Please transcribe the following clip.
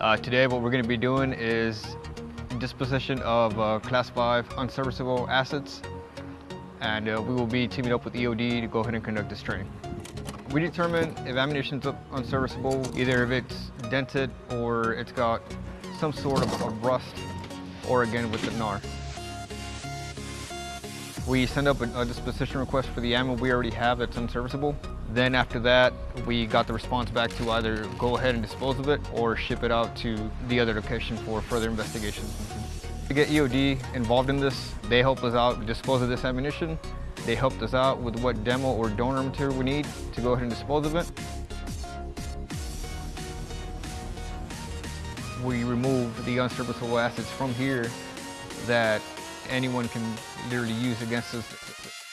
Uh, today what we're going to be doing is disposition of uh, class 5 unserviceable assets and uh, we will be teaming up with EOD to go ahead and conduct this training. We determine if ammunition is unserviceable, either if it's dented or it's got some sort of a rust or again with the NAR. We send up a, disposition request for the ammo we already have that's unserviceable. Then after that, we got the response back to either go ahead and dispose of it or ship it out to the other location for further investigation. To get EOD involved in this, they help us out dispose of this ammunition. They helped us out with what demo or donor material we need to go ahead and dispose of it. We remove the unserviceable assets from here that anyone can literally use against us